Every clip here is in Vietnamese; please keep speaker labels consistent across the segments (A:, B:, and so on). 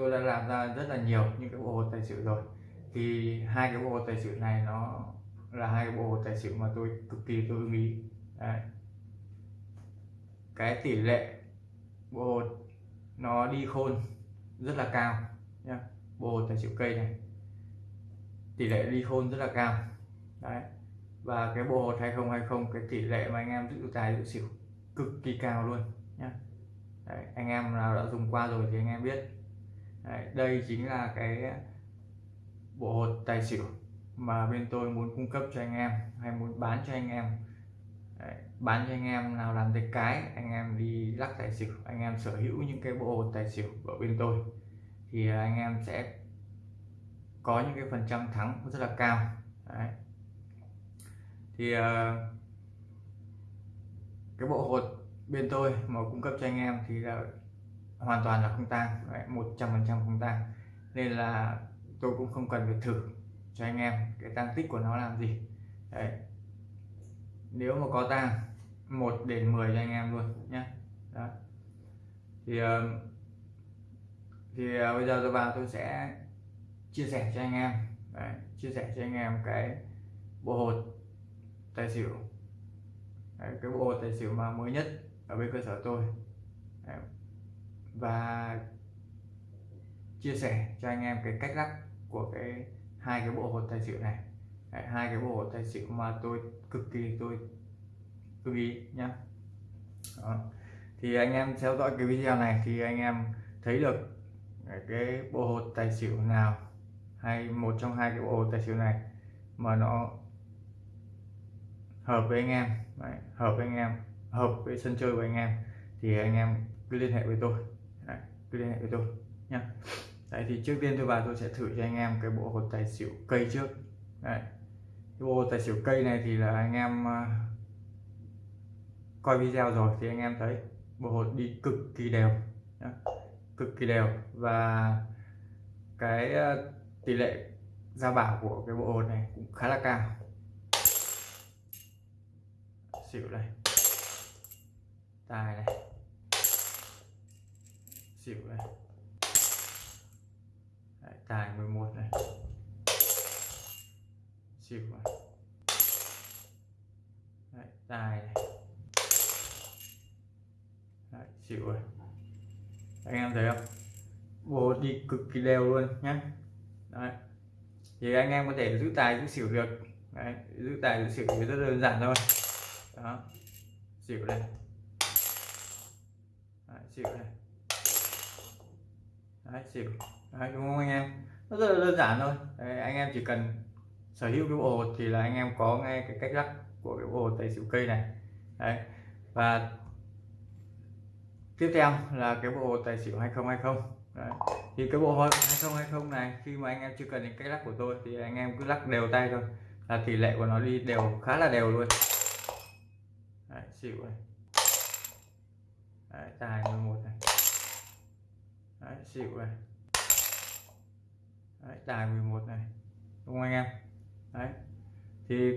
A: tôi đã làm ra rất là nhiều những cái bộ hột tài xỉu rồi. Thì hai cái bộ hột tài xỉu này nó là hai cái bộ hột tài xỉu mà tôi cực kỳ tôi ưng ý. Đấy. cái tỷ lệ bộ hột nó đi khôn rất là cao nhá. Bộ hột tài xỉu cây này tỷ lệ đi khôn rất là cao. Đấy. Và cái bộ hột 2020 cái tỷ lệ mà anh em giữ tài giữ xỉu cực kỳ cao luôn nhá. Đấy, anh em nào đã dùng qua rồi thì anh em biết đấy, đây chính là cái bộ hột tài xỉu mà bên tôi muốn cung cấp cho anh em hay muốn bán cho anh em đấy, bán cho anh em nào làm tay cái anh em đi lắc tài xỉu anh em sở hữu những cái bộ hột tài xỉu ở bên tôi thì anh em sẽ có những cái phần trăm thắng rất là cao đấy. thì uh, cái bộ hột bên tôi mà cung cấp cho anh em thì là hoàn toàn là không tang một trăm phần trăm không tang. Nên là tôi cũng không cần phải thử cho anh em cái tăng tích của nó làm gì. Đấy. Nếu mà có tang 1 đến 10 cho anh em luôn nhé đó. Thì thì à, bây giờ tôi vào tôi sẽ chia sẻ cho anh em. Đấy, chia sẻ cho anh em cái bộ hột tài xỉu. Đấy, cái bộ hột tài xỉu mà mới nhất ở bên cơ sở tôi. Đấy và chia sẻ cho anh em cái cách lắc của cái hai cái bộ hột tài xỉu này. Đấy, hai cái bộ hột tài xỉu mà tôi cực kỳ tôi lưu ý nhá. Đó. thì anh em theo dõi cái video này thì anh em thấy được cái bộ hột tài xỉu nào hay một trong hai cái bộ hột tài xỉu này mà nó hợp với anh em. Đấy, hợp với anh em hợp với sân chơi của anh em thì anh em cứ liên hệ với tôi cứ liên hệ với tôi nha. Đấy thì trước tiên tôi vào tôi sẽ thử cho anh em cái bộ hột tài xỉu cây trước Đấy. cái bộ hột tài xỉu cây này thì là anh em à, coi video rồi thì anh em thấy bộ hột đi cực kỳ đều nhá. cực kỳ đều và cái à, tỷ lệ ra bảo của cái bộ hột này cũng khá là cao xỉu này, tài này xỉu này, Đấy, tài 11 này. Xỉu này. Đấy, tài này. Đấy, xỉu này. Anh em thấy không? Bộ đi cực kỳ đều luôn nhé Đấy. thì anh em có thể giữ tài giữ xỉu được. Đấy, giữ tài giữ xỉu thì rất đơn giản thôi. Đó. Xỉu này, Đấy, xỉu này. Đấy, xỉu Đấy, đúng không anh em? Nó rất là đơn giản thôi. Đấy, anh em chỉ cần sở hữu cái bộ hột thì là anh em có ngay cái cách lắc của cái bộ hột tài xỉu cây này. Đấy. và tiếp theo là cái bộ hột tài xỉu 2020 Đấy. thì cái bộ hột 2020 này khi mà anh em chưa cần đến cách lắc của tôi thì anh em cứ lắc đều tay thôi. Là tỷ lệ của nó đi đều khá là đều luôn. Đấy, xỉu này. Đấy, tài 11 này. Đấy, xỉu này. Đấy, tài 11 này. Đúng không anh em? Đấy. Thì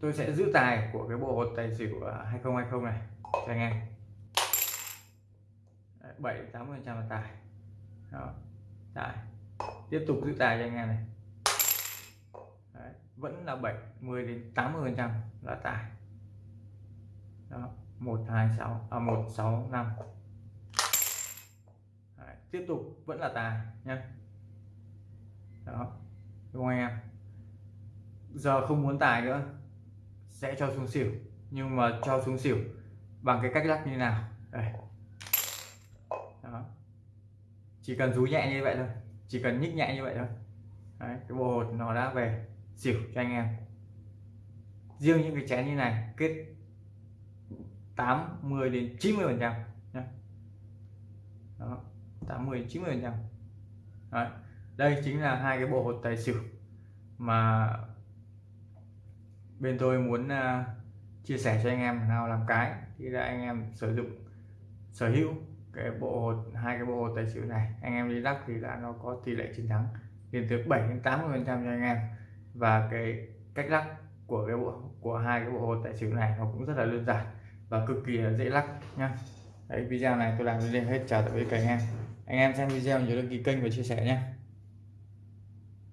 A: tôi sẽ giữ tài của cái bộ hột tài xỉu 2020 này cho anh em. Đấy, 7 80 phần trăm là tài. Đó tài. Tiếp tục giữ tài cho anh em này. Đấy, vẫn là 70 đến 80 phần trăm là tài. Đó 126 à 165 Đấy, tiếp tục vẫn là tài nhé đó đúng không anh em? Giờ không muốn tài nữa sẽ cho xuống xỉu. Nhưng mà cho xuống xỉu bằng cái cách lắc như nào? Đây. Đó. Chỉ cần rú nhẹ như vậy thôi. Chỉ cần nhích nhẹ như vậy thôi. Đấy, cái bộ hột nó đã về xỉu cho anh em. Riêng những cái chén như này kết 80 đến 90 phần trăm đó. 80 90 phần trăm. Đây chính là hai cái bộ hột tài xỉu mà bên tôi muốn uh, chia sẻ cho anh em nào làm cái thì là anh em sử dụng sở hữu cái bộ hột hai cái bộ hột tài xỉu này. Anh em đi lắc thì là nó có tỷ lệ chiến thắng lên tới 7 đến 80 phần trăm cho anh em. Và cái cách lắc của cái bộ của hai cái bộ hột tài xỉu này nó cũng rất là đơn giản và cực kỳ dễ lắc nhá. Đấy video này tôi làm đến đây hết. Chào tạm biệt cả anh em anh em xem video nhớ đăng ký kênh và chia sẻ nhé.